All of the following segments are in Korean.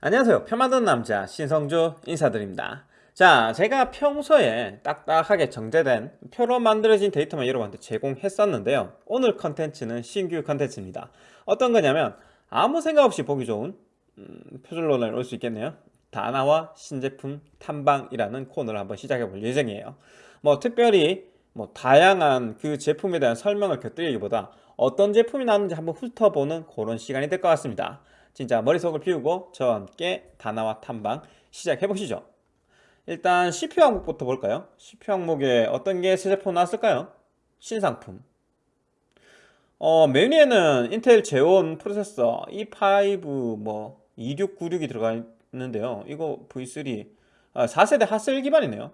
안녕하세요. 표 만드는 남자 신성주 인사드립니다. 자 제가 평소에 딱딱하게 정제된 표로 만들어진 데이터만 여러분한테 제공했었는데요. 오늘 컨텐츠는 신규 컨텐츠입니다. 어떤 거냐면 아무 생각 없이 보기 좋은 음, 표절론을 올 수 있겠네요. 다나와 신제품 탐방이라는 코너를 한번 시작해 볼 예정이에요. 뭐 특별히 뭐 다양한 그 제품에 대한 설명을 곁들이기보다 어떤 제품이 나왔는지 한번 훑어보는 그런 시간이 될 것 같습니다 진짜 머릿속을 비우고 저와 함께 다나와 탐방 시작해 보시죠 일단 CPU 항목부터 볼까요? CPU 항목에 어떤 게 새 제품 나왔을까요? 신상품 어, 메뉴에는 인텔 제온 프로세서 E5 뭐 2696이 들어가 있는데요 이거 V3 아, 4세대 핫셀 기반이네요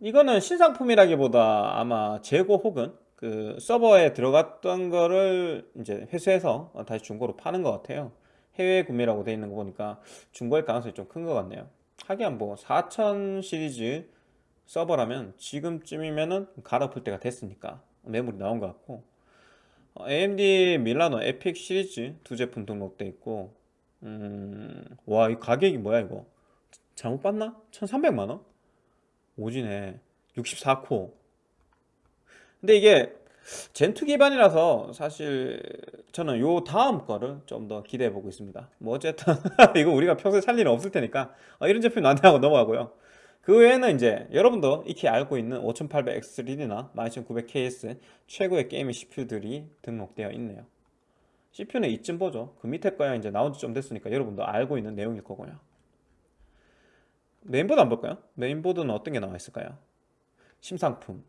이거는 신상품이라기보다 아마 재고 혹은 그 서버에 들어갔던 거를 이제 회수해서 다시 중고로 파는 것 같아요. 해외 구매라고 되어 있는 거 보니까 중고일 가능성이 좀 큰 것 같네요. 하긴 뭐4000 시리즈 서버라면 지금쯤이면은 갈아풀 때가 됐으니까 매물이 나온 것 같고. 어, AMD 밀라노 에픽 시리즈 두 제품 등록돼 있고 음... 와 이 가격이 뭐야 이거? 잘못 봤나? 1300만원? 오지네. 64코 근데 이게 Zen2 기반이라서 사실 저는 요 다음 거를 좀 더 기대해 보고 있습니다. 뭐 어쨌든 이거 우리가 평소에 살 일은 없을 테니까. 어, 이런 제품이 나왔네 하고 넘어가고요. 그 외에는 이제 여러분도 익히 알고 있는 5800X3D나 12900KS 최고의 gaming CPU들이 등록되어 있네요. CPU는 이쯤 보죠. 그 밑에 거야 이제 나온 지 좀 됐으니까 여러분도 알고 있는 내용일 거고요. 메인보드 안 볼까요? 메인보드는 어떤 게 나와 있을까요? 신상품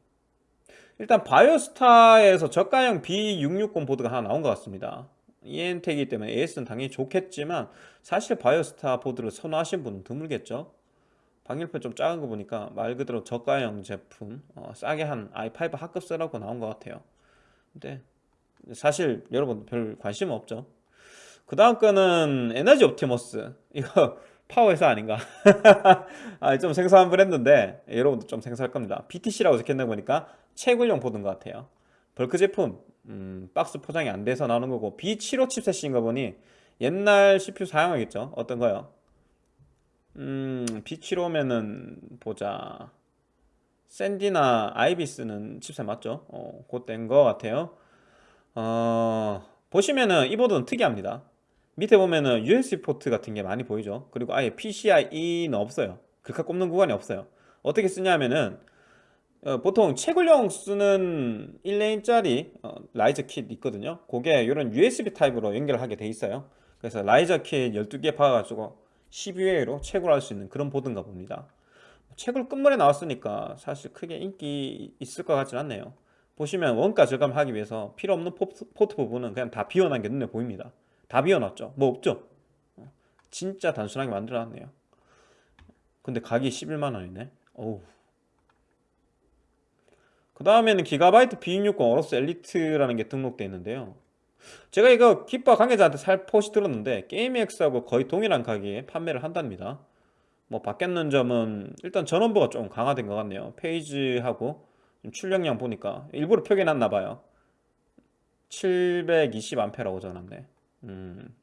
일단 바이오스타에서 저가형 B660 보드가 하나 나온 것 같습니다. EN텍이기 때문에 AS는 당연히 좋겠지만 사실 바이오스타 보드를 선호하신 분은 드물겠죠. 방열판 좀 작은 거 보니까 말 그대로 저가형 제품 어, 싸게 한 i5 하급 쓰라고 나온 것 같아요. 근데 사실 여러분 별 관심 없죠. 그 다음 거는 에너지 옵티머스. 이거 파워회사 아닌가? 아, 좀 생소한 브랜드인데 여러분도 좀 생소할 겁니다. BTC라고 적혀있는 거 보니까 채굴용 보드인 것 같아요. bulk 제품 음, 박스 포장이 안 돼서 나오는 거고 B75 chipset인 거 보니 옛날 CPU 사용하겠죠? 어떤 거요? 음, B75면은 보자. 샌디나 아이비스는 칩셋 맞죠? 어, 거 같아요. 어, 보시면은 이 보드는 특이합니다. 밑에 보면은 USB 포트 같은 게 많이 보이죠? 그리고 아예 PCIe는 없어요. 글카 꼽는 구간이 없어요. 어떻게 쓰냐면은 어, 보통 채굴용 쓰는 1 lane짜리 어, riser kit 있거든요. 그게 이런 USB 타입으로 연결하게 돼 있어요. 그래서 riser kit 12개 박아가지고 12개로 채굴할 수 있는 그런 보드인가 봅니다. 채굴 끝물에 나왔으니까 사실 크게 인기 있을 것 같진 않네요. 보시면 원가 절감하기 위해서 필요 없는 포트, 포트 부분은 그냥 다 비워놓은 게 눈에 보입니다. 다 비워놨죠. 뭐 없죠? 어, 진짜 단순하게 만들어놨네요. 근데 가격이 11만원이네. 어우 그 다음에는 기가바이트 B660 어로스 엘리트라는 게 등록되어 있는데요. 제가 이거 기빠 관계자한테 살포시 들었는데 게임엑스하고 거의 동일한 가격에 판매를 한답니다. 뭐 바뀌었는 점은 일단 전원부가 좀 강화된 것 같네요. 페이지하고 출력량 보니까 일부러 표기해놨나봐요. 720A라고 적어놨네. 음.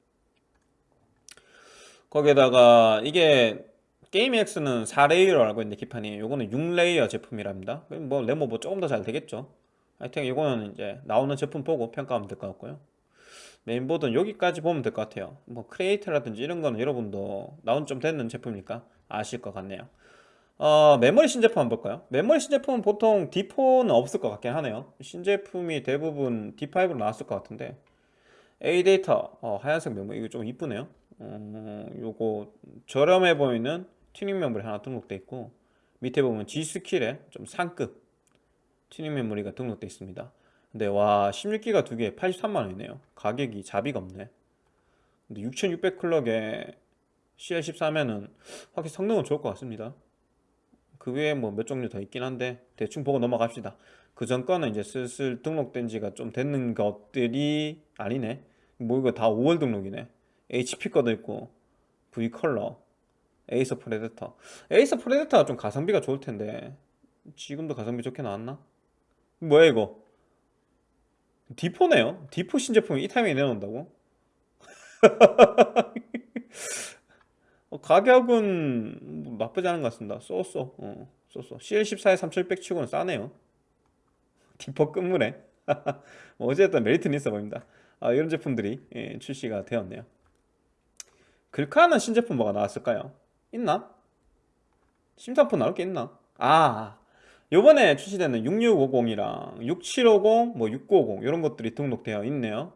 거기에다가 이게 게임엑스는 4 layer로 알고 있는데 기판이. 요거는 6 layer 제품이랍니다. 뭐 램오버 조금 더 잘 되겠죠. 하여튼 이거는 이제 나오는 제품 보고 평가하면 될 것 같고요. 메인보드는 여기까지 보면 될 것 같아요. 뭐 크리에이터라든지 이런 거는 여러분도 나온 좀 됐는 제품이니까 아실 것 같네요. 어, 메모리 신제품 한번 볼까요? 메모리 신제품은 보통 D4는 없을 것 같긴 하네요. 신제품이 대부분 D5로 나왔을 것 같은데. A 데이터. 어, 하얀색 메모리 이거 좀 이쁘네요. 어, 요거 저렴해 보이는 튜닝 메모리 하나 등록돼 있고 밑에 보면 G스킬에 좀 상급 튜닝 메모리가 등록돼 있습니다. 근데 와 16기가 두 개 83만원이네요. 가격이 자비가 없네. 근데 6600 clock에 CL14면은 확실히 성능은 좋을 것 같습니다. 그 외에 뭐 몇 종류 더 있긴 한데 대충 보고 넘어갑시다. 그 전 거는 이제 슬슬 등록된 지가 좀 됐는 것들이 아니네. 뭐 이거 다 5월 등록이네. HP 거도 있고 V 컬러 에이서 프레데터. 에이서 프레데터가 좀 가성비가 좋을 텐데. 지금도 가성비 좋게 나왔나? 뭐야 이거? D4네요? D4 신제품이 이 타이밍에 내놓는다고? 어, 가격은 뭐 나쁘지 않은 것 같습니다. so so. 어, so so. CL14에 3600 치고는 싸네요. 디퍼 끝물에. 뭐 어쨌든 메리트는 있어 보입니다. 아, 이런 제품들이 예, 출시가 되었네요. 글카는 신제품 뭐가 나왔을까요? 있나? 심사품 나올 게 있나? 아 요번에 출시되는 6650이랑 6750, 뭐 6950 이런 것들이 등록되어 있네요.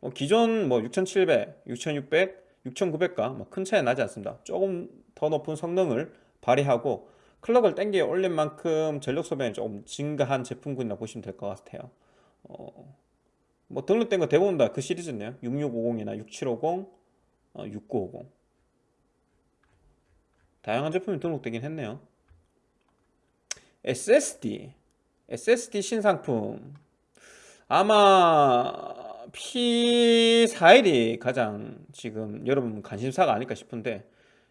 뭐 기존 뭐 6700, 6600, 6900과 뭐 큰 차이 나지 않습니다. 조금 더 높은 성능을 발휘하고 클럭을 땡겨 올린 만큼 전력 소비량이 조금 증가한 제품군이라 보시면 될 것 같아요. 어, 뭐 등록된 거 대부분 다 그 시리즈네요. 6650이나 6750, 어, 6950 다양한 제품이 등록되긴 했네요. SSD SSD 신상품. 아마 P41이 가장 지금 여러분 관심사가 아닐까 싶은데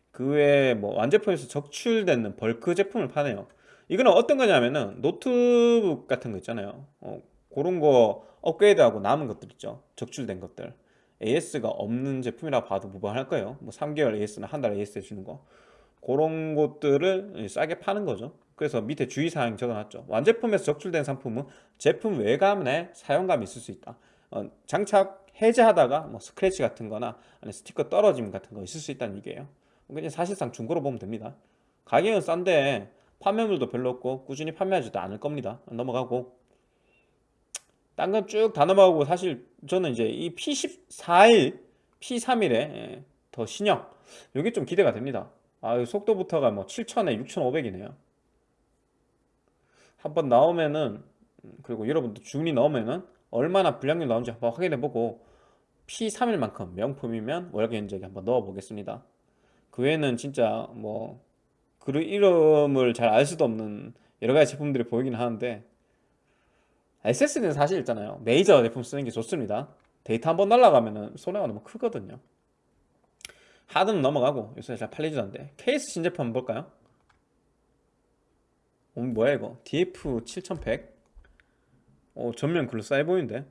그 외에 뭐 완제품에서 적출되는 bulk 제품을 파네요. 이거는 어떤 거냐면은 노트북 같은 거 있잖아요. 어, 그런 거 업그레이드하고 남은 것들 있죠. 적출된 것들. AS가 없는 제품이라 봐도 무방할 거예요. 뭐 3개월 AS나 한 달 AS 해주는 거 그런 것들을 싸게 파는 거죠. 그래서 밑에 주의사항 적어놨죠. 완제품에서 적출된 상품은 제품 외관에 사용감이 있을 수 있다. 어, 장착 해제하다가 뭐 스크래치 같은 거나 스티커 떨어짐 같은 거 있을 수 있다는 얘기예요. 그냥 사실상 중고로 보면 됩니다. 가격은 싼데 판매물도 별로 없고 꾸준히 판매하지도 않을 겁니다. 넘어가고. 딴 건 쭉 다 넘어가고 사실 저는 이제 이 P14일 P31에 더 신형. 이게 좀 기대가 됩니다 아 속도부터가 뭐 7000에 6500이네요. 한번 나오면은 음, 그리고 여러분도 주문이 나오면은 얼마나 불량률 나오는지 한번 확인해보고 P31만큼 명품이면 월계 견적에 한번 넣어보겠습니다. 그 외에는 진짜 뭐 그 이름을 잘 알 수도 없는 여러가지 제품들이 보이긴 하는데 SSD는 사실 있잖아요. 메이저 제품 쓰는 게 좋습니다. 데이터 한번 날라가면 손해가 너무 크거든요 하드는 넘어가고 요새 잘 팔리지도 않는데. 케이스 신제품 한번 볼까요? 어, 뭐야 이거? DF7100 어, 전면 그럴싸해 보이는데?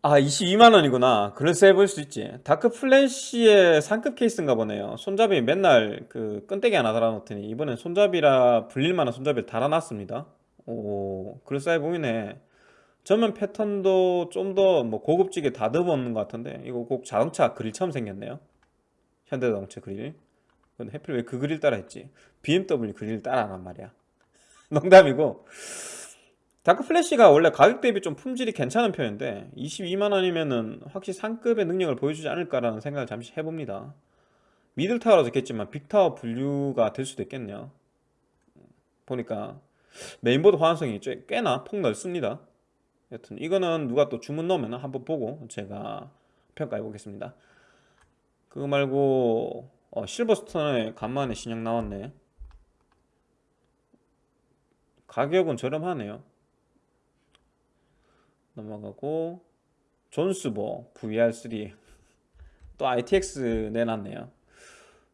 아 22만원이구나. 그럴싸해 보일 수 있지. 다크 플래시의 상급 케이스인가 보네요. 손잡이 맨날 그 끈때기 하나 달아놓더니 이번엔 손잡이라 불릴만한 손잡이를 달아놨습니다. 오 그럴싸해 보이네 전면 패턴도 좀 더 뭐 고급지게 다듬어 놓는 것 같은데 이거 꼭 자동차 그릴처럼 생겼네요. 현대자동차 그릴. 근데 해필 왜 그 그릴 따라 했지? BMW 그릴 따라 하란 말이야. 농담이고. 다크 플래시가 원래 가격 대비 좀 품질이 괜찮은 편인데 22만원이면은 확실히 상급의 능력을 보여주지 않을까라는 생각을 잠시 해봅니다. middle tower라 적겠지만 big tower 분류가 될 수도 있겠네요. 보니까 메인보드 호환성이 꽤나 폭넓습니다 여튼 이거는 누가 또 주문 넣으면 한번 보고 제가 평가해 보겠습니다. 그거 말고 어, 실버스톤에 간만에 신형 나왔네. 가격은 저렴하네요. 넘어가고 존스보 VR3 또 ITX 내놨네요.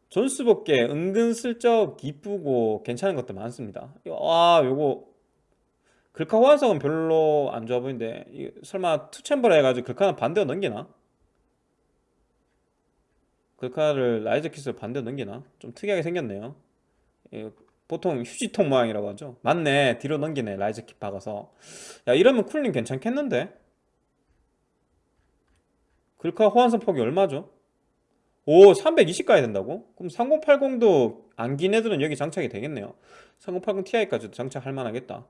존스보께 은근슬쩍 이쁘고 괜찮은 것도 많습니다. 아 요거 글카 호환성은 별로 안 좋아 보이는데 설마 투챔버라 해가지고 글카는 반대로 넘기나? 글카를 riser kit를 반대로 넘기나? 좀 특이하게 생겼네요 보통 휴지통 모양이라고 하죠 맞네 뒤로 넘기네 riser kit 박아서 야 이러면 cooling 괜찮겠는데? 글카 호환성 폭이 얼마죠? 오 320 가야 된다고? 그럼 3080도 안 긴 애들은 여기 장착이 되겠네요 3080 Ti까지도 장착할 만하겠다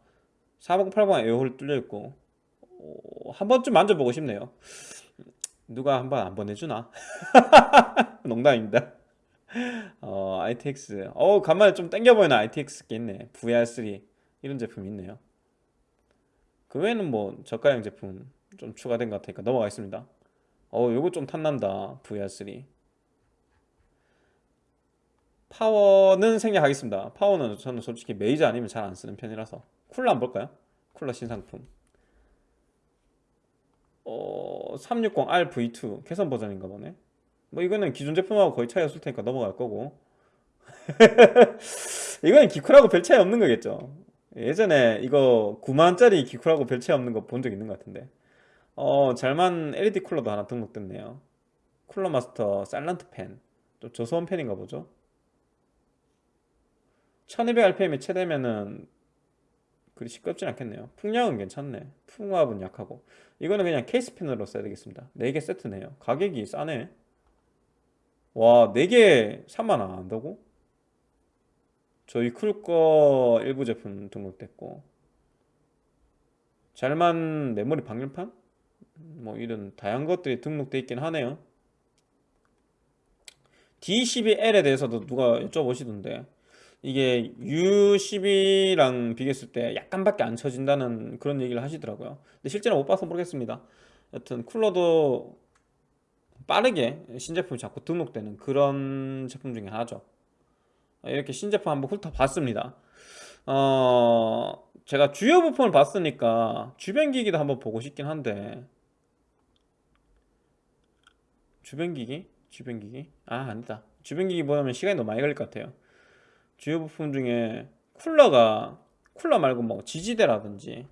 4080에 air hole 뚫려있고 어, 한 번쯤 만져보고 싶네요. 누가 한 번 안 보내주나? 농담입니다. 어, ITX 어 간만에 좀 땡겨보이는 ITX 게 있네. VR3 이런 제품이 있네요. 그 외에는 뭐 저가형 제품 좀 추가된 것 같으니까 넘어가겠습니다. 어 요거 좀 탐난다. VR3 파워는 생략하겠습니다. 파워는 저는 솔직히 메이저 아니면 잘 안 쓰는 편이라서 쿨러 한번 볼까요? 쿨러 신상품. 어, 360R V2 개선 버전인가 보네. 뭐 이거는 기존 제품하고 거의 차이 없을 테니까 넘어갈 거고. 이거는 기쿨하고 별 차이 없는 거겠죠. 예전에 이거 9만원짜리 기쿨하고 별 차이 없는 거 본 적 있는 것 같은데. 어 잘만 LED 쿨러도 하나 등록됐네요. 쿨러 마스터 사일런트 펜좀 좀 저소음 팬인가 보죠. 1200rpm이 최대면은 그리 시끄럽진 않겠네요. 풍량은 괜찮네. 풍압은 약하고. 이거는 그냥 케이스 팬으로 써야 되겠습니다. 4개 세트네요. 가격이 싸네. 와 4개 3만원 안 한다고? 저희 쿨거 일부 제품 등록됐고. 잘만 메모리 방열판? 뭐 이런 다양한 것들이 등록돼 있긴 하네요. D12L에 대해서도 누가 여쭤보시던데 이게 U12랑 비교했을 때 약간밖에 안 쳐진다는 그런 얘기를 하시더라고요. 근데 실제로 못 봐서 모르겠습니다. 여튼 쿨러도 빠르게 신제품이 자꾸 등록되는 그런 제품 중에 하나죠. 이렇게 신제품 한번 훑어봤습니다. 어 제가 주요 부품을 봤으니까 주변 기기도 한번 보고 싶긴 한데. 주변 기기? 주변 기기? 아 아니다. 주변 기기 보면 시간이 너무 많이 걸릴 것 같아요 주요 부품 중에 쿨러가 쿨러 말고 뭐 지지대라든지.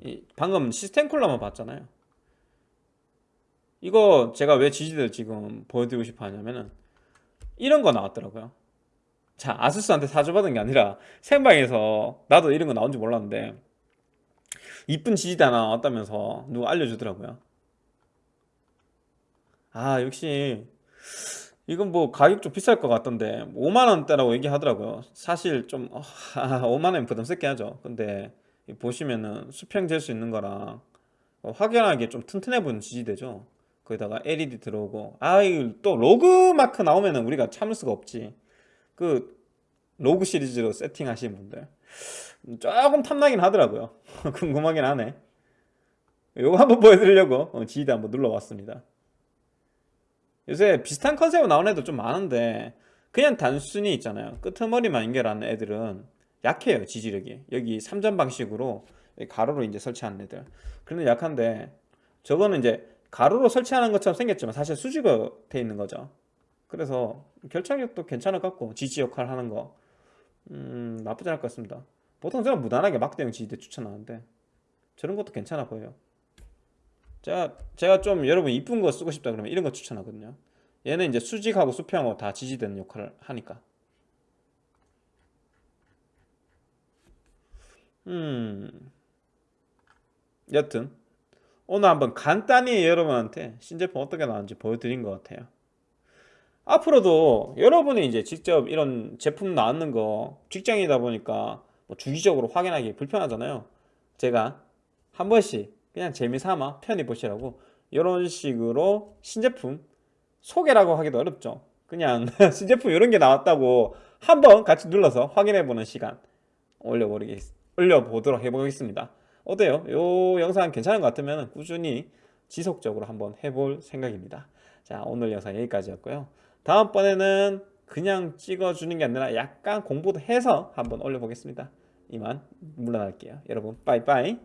이 방금 시스템 쿨러만 봤잖아요. 이거 제가 왜 지지대를 지금 보여드리고 싶어 하냐면은 이런 거 나왔더라고요. 자 아수스한테 사줘받은 게 아니라 생방에서 나도 이런 거 나온 줄 몰랐는데 이쁜 지지대 하나 나왔다면서 누가 알려주더라고요. 아 역시 이건 뭐 가격 좀 비쌀 것 같던데 5만원대라고 얘기하더라고요. 사실 좀 어, 5만원 부담 스럽게 하죠. 근데 보시면은 수평 잴 수 있는 거랑 어, 확연하게 좀 튼튼해 보이는 지지대죠. 거기다가 LED 들어오고 아또 로그 마크 나오면은 우리가 참을 수가 없지. 그 로그 시리즈로 세팅하시는 분들. 조금 탐나긴 하더라고요. 궁금하긴 하네. 요거 한번 보여드리려고 어, 지지대 한번 눌러봤습니다 요새 비슷한 컨셉으로 나온 애도 좀 많은데 그냥 단순히 있잖아요. 끄트머리만 연결하는 애들은 약해요 지지력이. 여기 3점 방식으로 가로로 이제 설치하는 애들. 그런 약한데 저거는 이제 가로로 설치하는 것처럼 생겼지만 사실 수직으로 돼 있는 거죠. 그래서 결착력도 괜찮을 것 같고 지지 역할 하는 거. 음, 나쁘지 않을 것 같습니다. 보통 저는 무난하게 막대형 지지대 추천하는데 저런 것도 괜찮아 보여요 제가, 제가 좀 여러분 이쁜 거 쓰고 싶다 그러면 이런 거 추천하거든요. 얘는 이제 수직하고 수평하고 다 지지되는 역할을 하니까. 음. 여튼 오늘 한번 간단히 여러분한테 신제품 어떻게 나왔는지 보여드린 것 같아요. 앞으로도 여러분이 이제 직접 이런 제품 나왔는 거 직장이다 보니까 뭐 주기적으로 확인하기 불편하잖아요. 제가 한 번씩 그냥 재미삼아 편히 보시라고. 이런 식으로 신제품 소개라고 하기도 어렵죠. 그냥 신제품 이런 게 나왔다고 한번 같이 눌러서 확인해 보는 시간 올려버리겠, 올려보도록 해보겠습니다. 어때요? 이 영상 괜찮은 것 같으면 꾸준히 지속적으로 한번 해볼 생각입니다. 자 오늘 영상 여기까지였고요. 다음번에는 그냥 찍어주는 게 아니라 약간 공부도 해서 한번 올려보겠습니다. 이만 물러날게요. 여러분 빠이빠이